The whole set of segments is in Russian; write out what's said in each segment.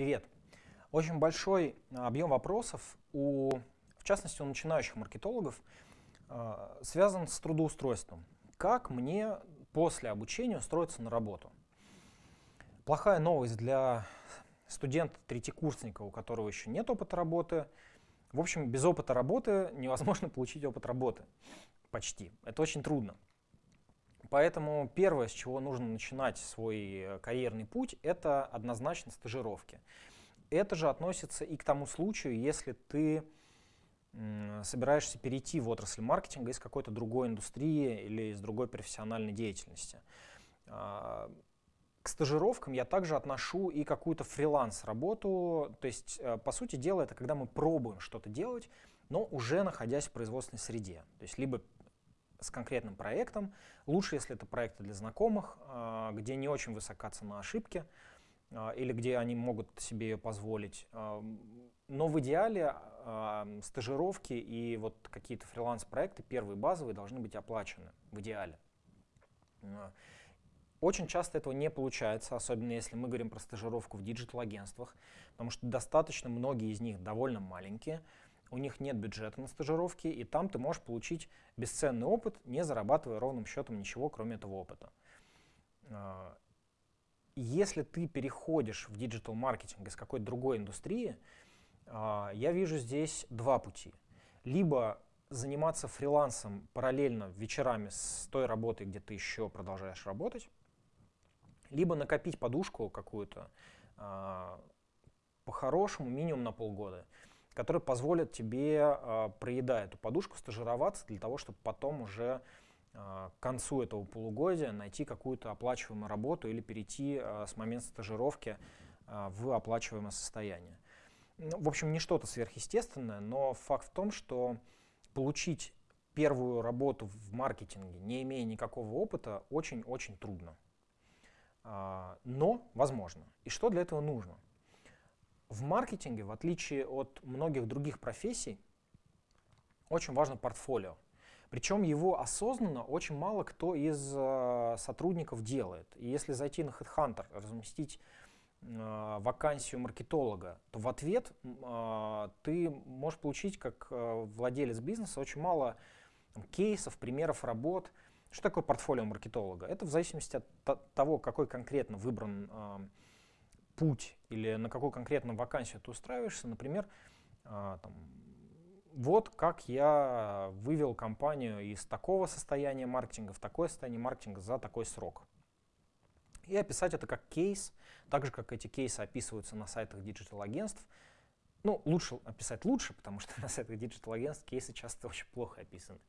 Привет. Очень большой объем вопросов, у, в частности у начинающих маркетологов, э, связан с трудоустройством. Как мне после обучения устроиться на работу? Плохая новость для студента-третьекурсника, у которого еще нет опыта работы. В общем, без опыта работы невозможно получить опыт работы. Почти. Это очень трудно. Поэтому первое, с чего нужно начинать свой э, карьерный путь, это однозначно стажировки. Это же относится и к тому случаю, если ты собираешься перейти в отрасль маркетинга из какой-то другой индустрии или из другой профессиональной деятельности. А, к стажировкам я также отношу и какую-то фриланс-работу. То есть, э, по сути дела, это когда мы пробуем что-то делать, но уже находясь в производственной среде. То есть, либо с конкретным проектом. Лучше, если это проекты для знакомых, а, где не очень высока цена ошибки, а, или где они могут себе ее позволить. А, но в идеале стажировки и вот какие-то фриланс-проекты, первые базовые, должны быть оплачены в идеале. Очень часто этого не получается, особенно если мы говорим про стажировку в диджитал-агентствах, потому что достаточно многие из них довольно маленькие, у них нет бюджета на стажировки, и там ты можешь получить бесценный опыт, не зарабатывая ровным счетом ничего, кроме этого опыта. А, если ты переходишь в digital-маркетинг из какой-то другой индустрии, а, я вижу здесь два пути. Либо заниматься фрилансом параллельно вечерами с той работой, где ты еще продолжаешь работать, либо накопить подушку какую-то а, по-хорошему минимум на полгода которые позволят тебе, э, проедая эту подушку, стажироваться для того, чтобы потом уже э, к концу этого полугодия найти какую-то оплачиваемую работу или перейти э, с момента стажировки в оплачиваемое состояние. Ну, в общем, не что-то сверхъестественное, но факт в том, что получить первую работу в маркетинге, не имея никакого опыта, очень-очень трудно. А, но возможно. И что для этого нужно? В маркетинге, в отличие от многих других профессий, очень важно портфолио. Причем его осознанно очень мало кто из э, сотрудников делает. И если зайти на HeadHunter, разместить э, вакансию маркетолога, то в ответ э, ты можешь получить, как э, владелец бизнеса, очень мало там, кейсов, примеров работ. Что такое портфолио маркетолога? Это в зависимости от того, какой конкретно выбран э, путь или на какую конкретную вакансию ты устраиваешься, например, а, там, вот как я вывел компанию из такого состояния маркетинга в такое состояние маркетинга за такой срок. И описать это как кейс, так же, как эти кейсы описываются на сайтах digital-агентств. Ну, лучше описать лучше, потому что на сайтах digital-агентств кейсы часто очень плохо описаны.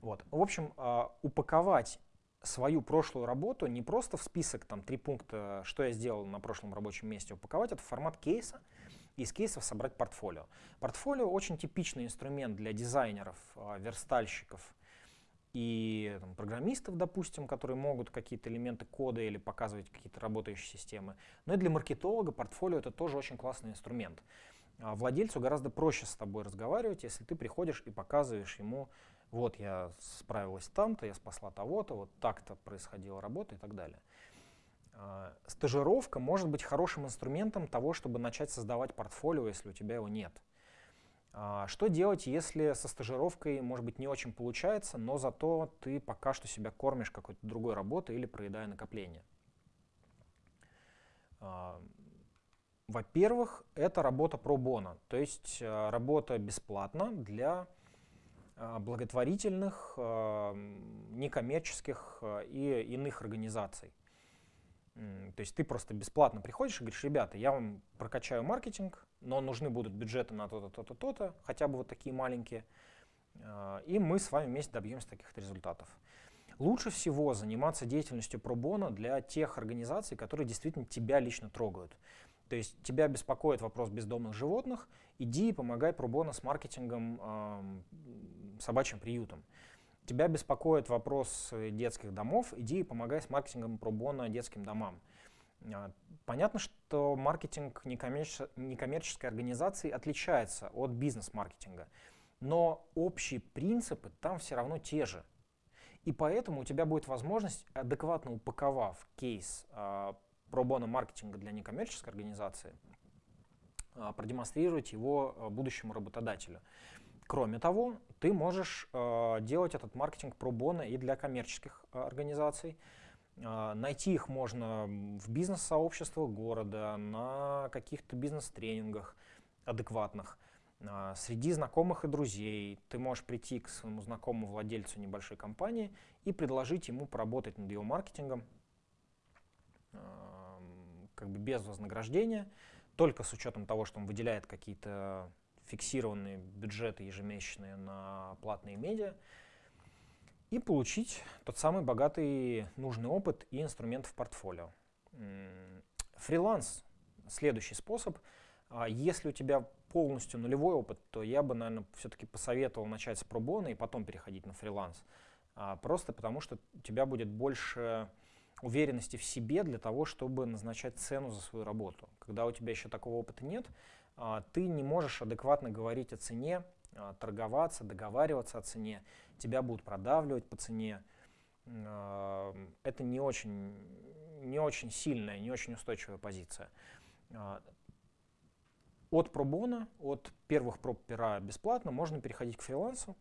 Вот. В общем, а, упаковать свою прошлую работу не просто в список, там, три пункта, что я сделал на прошлом рабочем месте, упаковать это в формат кейса, и из кейсов собрать портфолио. Портфолио очень типичный инструмент для дизайнеров, а, верстальщиков и там, программистов, допустим, которые могут какие-то элементы кода или показывать какие-то работающие системы. Но и для маркетолога портфолио это тоже очень классный инструмент. А владельцу гораздо проще с тобой разговаривать, если ты приходишь и показываешь ему вот я справилась там-то, я спасла того-то, вот так-то происходила работа и так далее. А, стажировка может быть хорошим инструментом того, чтобы начать создавать портфолио, если у тебя его нет. А, что делать, если со стажировкой, может быть, не очень получается, но зато ты пока что себя кормишь какой-то другой работой или проедая накопление? А, во-первых, это работа про бона, то есть работа бесплатно для благотворительных, а, некоммерческих а, и иных организаций. То есть ты просто бесплатно приходишь и говоришь, ребята, я вам прокачаю маркетинг, но нужны будут бюджеты на то-то, то-то, то-то, хотя бы вот такие маленькие, и мы с вами вместе добьемся таких результатов. Лучше всего заниматься деятельностью пробона для тех организаций, которые действительно тебя лично трогают. То есть тебя беспокоит вопрос бездомных животных, иди и помогай пробона с маркетингом э, собачьим приютом. Тебя беспокоит вопрос э, детских домов, иди и помогай с маркетингом пробона детским домам. А, понятно, что маркетинг некоммерческой организации отличается от бизнес-маркетинга, но общие принципы там все равно те же. И поэтому у тебя будет возможность, адекватно упаковав кейс а, пробона маркетинга для некоммерческой организации, продемонстрировать его будущему работодателю. Кроме того, ты можешь делать этот маркетинг про бона и для коммерческих организаций. Найти их можно в бизнес-сообществах города, на каких-то бизнес-тренингах адекватных. А, среди знакомых и друзей ты можешь прийти к своему знакомому владельцу небольшой компании и предложить ему поработать над его маркетингом как бы без вознаграждения, только с учетом того, что он выделяет какие-то фиксированные бюджеты ежемесячные на платные медиа, и получить тот самый богатый нужный опыт и инструмент в портфолио. Фриланс — следующий способ. А если у тебя полностью нулевой опыт, то я бы, наверное, все-таки посоветовал начать с пробона и потом переходить на фриланс. А, просто потому что у тебя будет больше уверенности в себе для того, чтобы назначать цену за свою работу. Когда у тебя еще такого опыта нет, а, ты не можешь адекватно говорить о цене, а, торговаться, договариваться о цене, тебя будут продавливать по цене. А, это не очень, не очень сильная, не очень устойчивая позиция. От пробона, от первых проб пера бесплатно, можно переходить к фрилансу.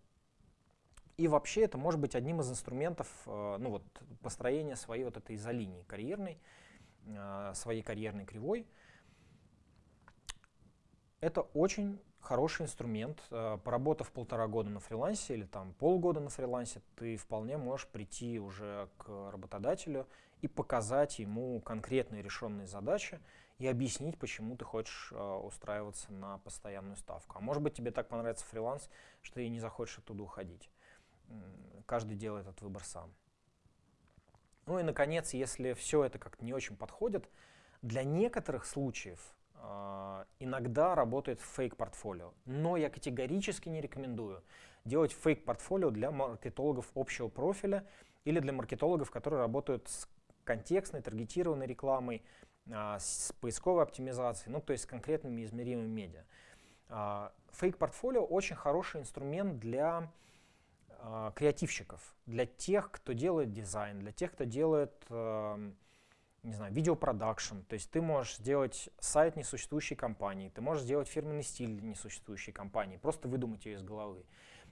И вообще это может быть одним из инструментов э, ну вот, построения своей вот этой изолинии карьерной, э, своей карьерной кривой. Это очень хороший инструмент. Э, поработав полтора года на фрилансе или там полгода на фрилансе, ты вполне можешь прийти уже к работодателю и показать ему конкретные решенные задачи, и объяснить, почему ты хочешь устраиваться на постоянную ставку. А может быть, тебе так понравится фриланс, что ты не захочешь оттуда уходить. Каждый делает этот выбор сам. Ну и, наконец, если все это как-то не очень подходит, для некоторых случаев э, иногда работает фейк-портфолио. Но я категорически не рекомендую делать фейк-портфолио для маркетологов общего профиля или для маркетологов, которые работают с контекстной, таргетированной рекламой, а, с поисковой оптимизацией, ну то есть с конкретными измеримыми медиа. А, фейк-портфолио очень хороший инструмент для а, креативщиков, для тех, кто делает дизайн, для тех, кто делает не знаю, видеопродакшн, то есть ты можешь сделать сайт несуществующей компании, ты можешь сделать фирменный стиль несуществующей компании, просто выдумать ее из головы.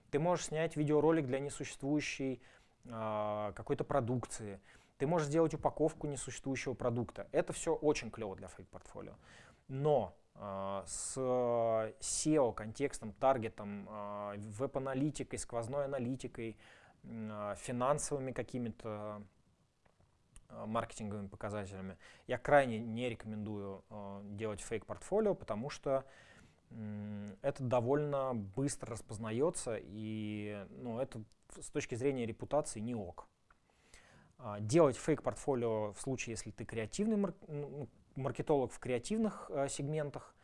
Ты можешь снять видеоролик для несуществующей э, какой-то продукции. Ты можешь сделать упаковку несуществующего продукта. Это все очень клево для фейк-портфолио. Но э, с SEO, контекстом, таргетом, э, веб-аналитикой, сквозной аналитикой, э, финансовыми какими-то э, маркетинговыми показателями, я крайне не рекомендую э, делать фейк-портфолио, потому что э, это довольно быстро распознается, и ну, это с точки зрения репутации не ок. А, делать фейк-портфолио в случае, если ты креативный ну, маркетолог в креативных э, сегментах,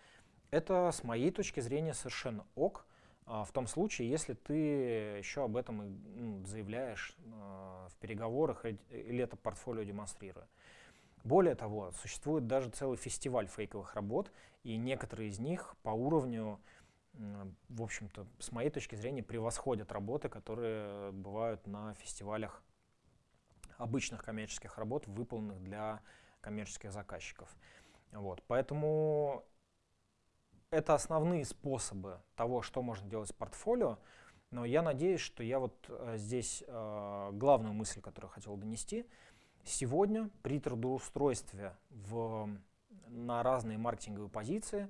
это с моей точки зрения совершенно ок, а, в том случае, если ты еще об этом ну, заявляешь э, в переговорах или это портфолио демонстрируя. Более того, существует даже целый фестиваль фейковых работ, и некоторые из них по уровню, в общем-то, с моей точки зрения, превосходят работы, которые бывают на фестивалях обычных коммерческих работ, выполненных для коммерческих заказчиков. Вот. Поэтому это основные способы того, что можно делать с портфолио. Но я надеюсь, что я вот э, здесь э, главную мысль, которую хотел донести. Сегодня при трудоустройстве в, на разные маркетинговые позиции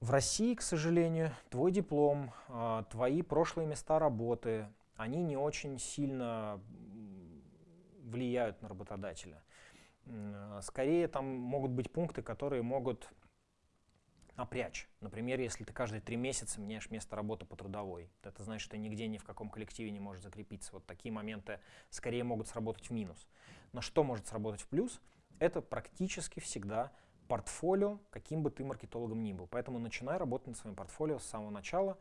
в России, к сожалению, твой диплом, э, твои прошлые места работы, они не очень сильно влияют на работодателя. Скорее там могут быть пункты, которые могут напрячь. Например, если ты каждые три месяца меняешь место работы по трудовой, это значит, что ты нигде ни в каком коллективе не можешь закрепиться. Вот такие моменты скорее могут сработать в минус. Но что может сработать в плюс? Это практически всегда портфолио, каким бы ты маркетологом ни был. Поэтому начинай работать над своим портфолио с самого начала,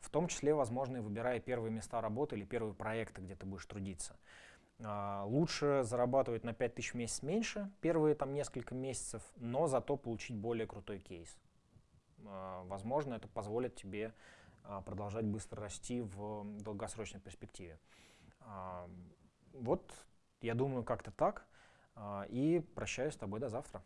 в том числе, возможно, и выбирая первые места работы или первые проекты, где ты будешь трудиться. А, лучше зарабатывать на 5000 в месяц меньше первые там несколько месяцев, но зато получить более крутой кейс. А, возможно, это позволит тебе а, продолжать быстро расти в долгосрочной перспективе. Вот, я думаю, как-то так. И прощаюсь с тобой до завтра.